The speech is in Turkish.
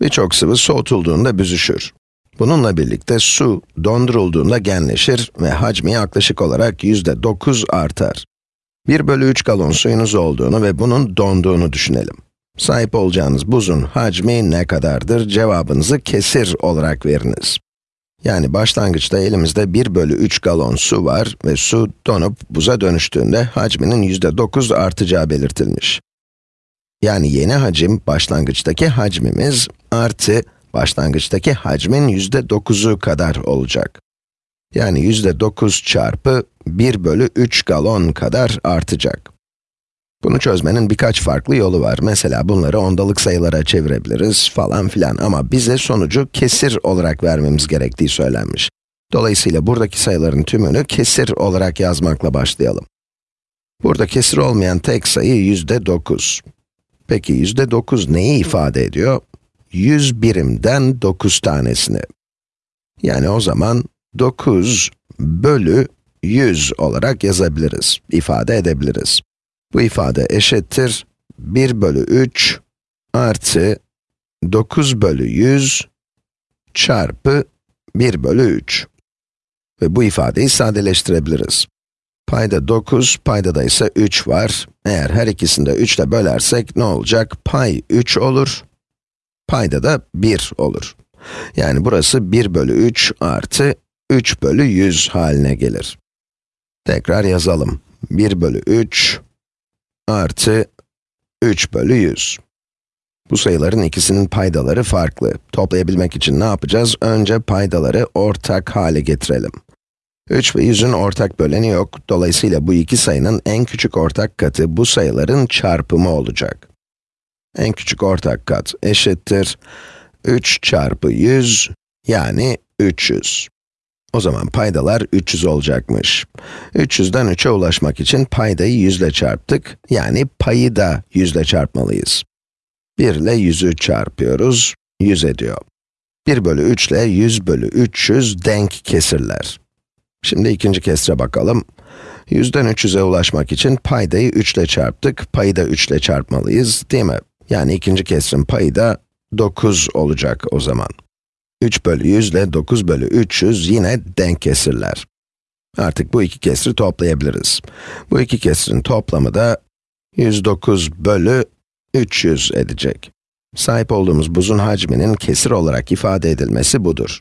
Birçok sıvı soğutulduğunda büzüşür. Bununla birlikte su dondurulduğunda genleşir ve hacmi yaklaşık olarak yüzde 9 artar. 1 bölü 3 galon suyunuz olduğunu ve bunun donduğunu düşünelim. Sahip olacağınız buzun hacmi ne kadardır? Cevabınızı kesir olarak veriniz. Yani başlangıçta elimizde 1 bölü 3 galon su var ve su donup buza dönüştüğünde hacminin yüzde 9 artacağı belirtilmiş. Yani yeni hacim, başlangıçtaki hacmimiz artı başlangıçtaki hacmin yüzde 9'u kadar olacak. Yani yüzde 9 çarpı 1 bölü 3 galon kadar artacak. Bunu çözmenin birkaç farklı yolu var. Mesela bunları ondalık sayılara çevirebiliriz falan filan ama bize sonucu kesir olarak vermemiz gerektiği söylenmiş. Dolayısıyla buradaki sayıların tümünü kesir olarak yazmakla başlayalım. Burada kesir olmayan tek sayı yüzde 9. Peki yüzde 9 neyi ifade ediyor? 100 birimden 9 tanesini. Yani o zaman 9 bölü 100 olarak yazabiliriz, ifade edebiliriz. Bu ifade eşittir 1 bölü 3 artı 9 bölü 100 çarpı 1 bölü 3. Ve bu ifadeyi sadeleştirebiliriz. Payda 9, payda da ise 3 var. Eğer her ikisini de 3 ile bölersek ne olacak? Pay 3 olur, payda da 1 olur. Yani burası 1 bölü 3 artı 3 bölü 100 haline gelir. Tekrar yazalım. 1 bölü 3 artı 3 bölü 100. Bu sayıların ikisinin paydaları farklı. Toplayabilmek için ne yapacağız? Önce paydaları ortak hale getirelim. 3 ve 100'ün ortak böleni yok. Dolayısıyla bu iki sayının en küçük ortak katı bu sayıların çarpımı olacak. En küçük ortak kat eşittir 3 çarpı 100 yani 300. O zaman paydalar 300 olacakmış. 300'den 3'e ulaşmak için paydayı 100 ile çarptık, yani payı da 100 ile çarpmalıyız. 1 ile 100'ü çarpıyoruz, 100 ediyor. 1 bölü 3 ile 100 bölü 300 denk kesirler. Şimdi ikinci kesre bakalım. 100'den 300'e ulaşmak için paydayı 3 ile çarptık, payı da 3 ile çarpmalıyız, değil mi? Yani ikinci kesrin payı da 9 olacak o zaman. 3 bölü 100 ile 9 bölü 300 yine denk kesirler. Artık bu iki kesri toplayabiliriz. Bu iki kesrin toplamı da 109 bölü 300 edecek. Sahip olduğumuz buzun hacminin kesir olarak ifade edilmesi budur.